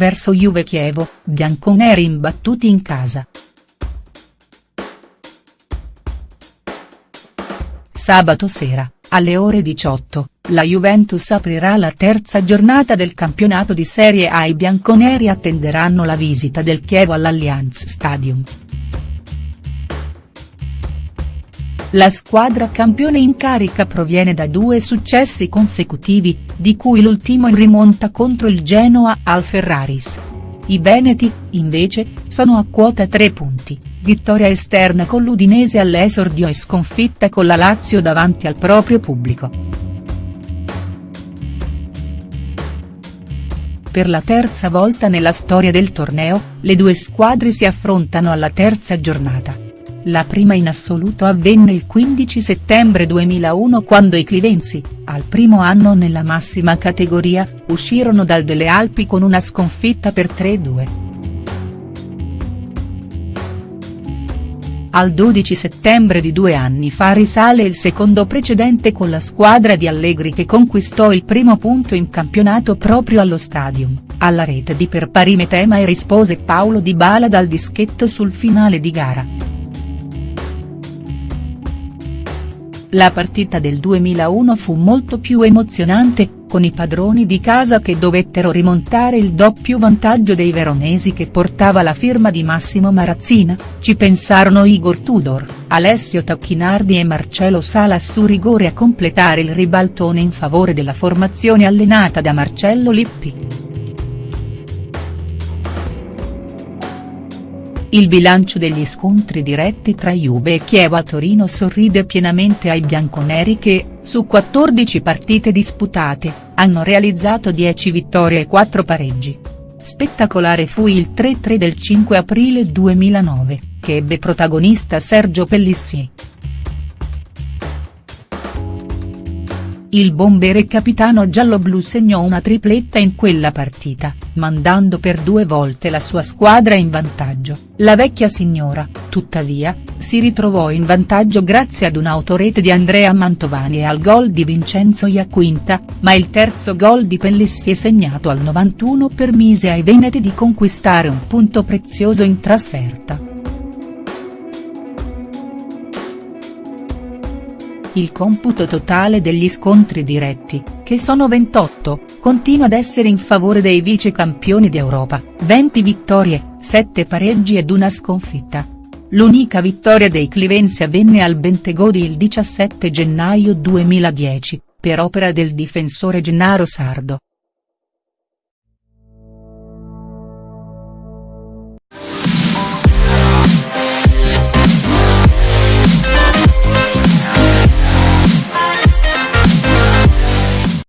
verso Juve Chievo, bianconeri imbattuti in casa. Sabato sera, alle ore 18, la Juventus aprirà la terza giornata del campionato di Serie A i bianconeri attenderanno la visita del Chievo all'Allianz Stadium. La squadra campione in carica proviene da due successi consecutivi, di cui l'ultimo in rimonta contro il Genoa al Ferraris. I Veneti, invece, sono a quota 3 punti, vittoria esterna con l'Udinese all'esordio e sconfitta con la Lazio davanti al proprio pubblico. Per la terza volta nella storia del torneo, le due squadre si affrontano alla terza giornata. La prima in assoluto avvenne il 15 settembre 2001 quando i clivensi, al primo anno nella massima categoria, uscirono dal Delle Alpi con una sconfitta per 3-2. Al 12 settembre di due anni fa risale il secondo precedente con la squadra di Allegri che conquistò il primo punto in campionato proprio allo Stadium, alla rete di per pari Metema e rispose Paolo Di Bala dal dischetto sul finale di gara. La partita del 2001 fu molto più emozionante, con i padroni di casa che dovettero rimontare il doppio vantaggio dei veronesi che portava la firma di Massimo Marazzina, ci pensarono Igor Tudor, Alessio Tacchinardi e Marcelo Salas su rigore a completare il ribaltone in favore della formazione allenata da Marcello Lippi. Il bilancio degli scontri diretti tra Juve e Chievo a Torino sorride pienamente ai bianconeri che, su 14 partite disputate, hanno realizzato 10 vittorie e 4 pareggi. Spettacolare fu il 3-3 del 5 aprile 2009, che ebbe protagonista Sergio Pellissier. Il bomber e capitano giallo-blu segnò una tripletta in quella partita, mandando per due volte la sua squadra in vantaggio, la vecchia signora, tuttavia, si ritrovò in vantaggio grazie ad un'autorete di Andrea Mantovani e al gol di Vincenzo Iaquinta, ma il terzo gol di Pellissi segnato al 91 permise ai Veneti di conquistare un punto prezioso in trasferta. Il computo totale degli scontri diretti, che sono 28, continua ad essere in favore dei vice campioni d'Europa, 20 vittorie, 7 pareggi ed una sconfitta. L'unica vittoria dei Clivensi avvenne al Bentegodi il 17 gennaio 2010, per opera del difensore Gennaro Sardo.